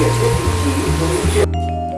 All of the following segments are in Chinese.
解决地区和民。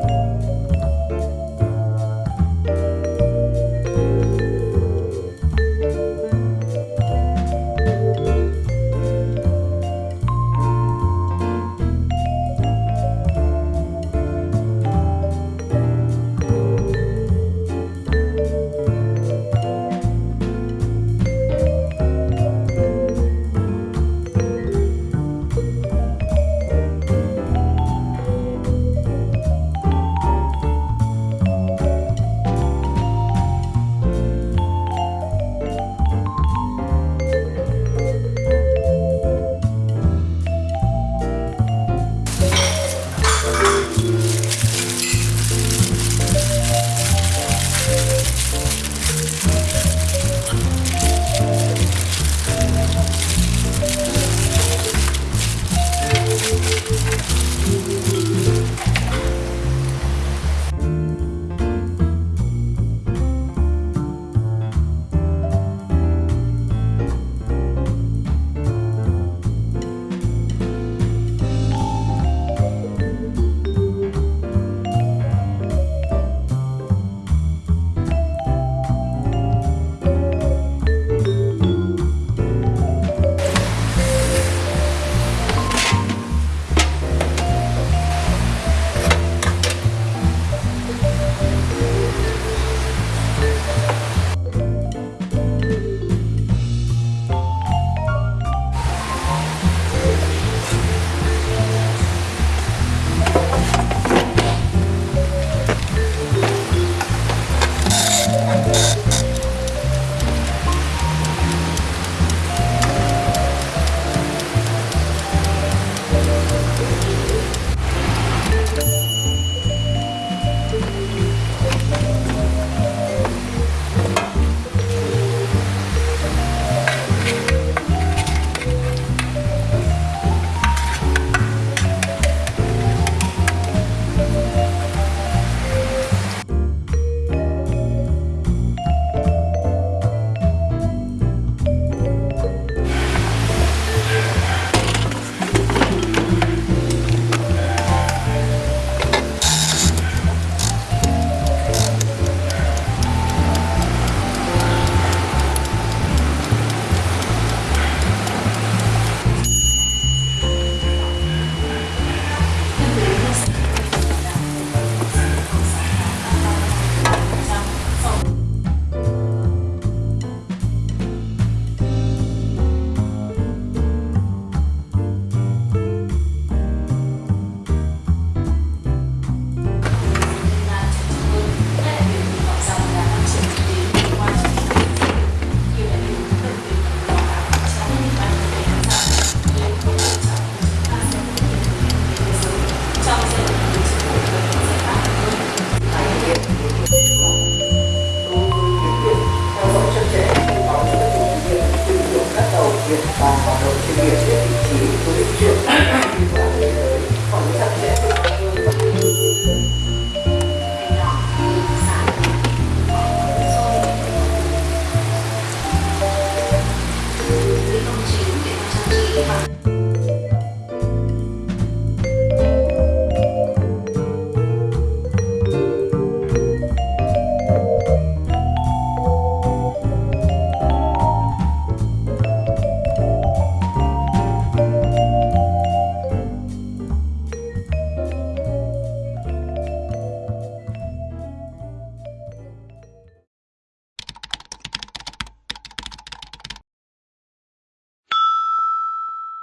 地方。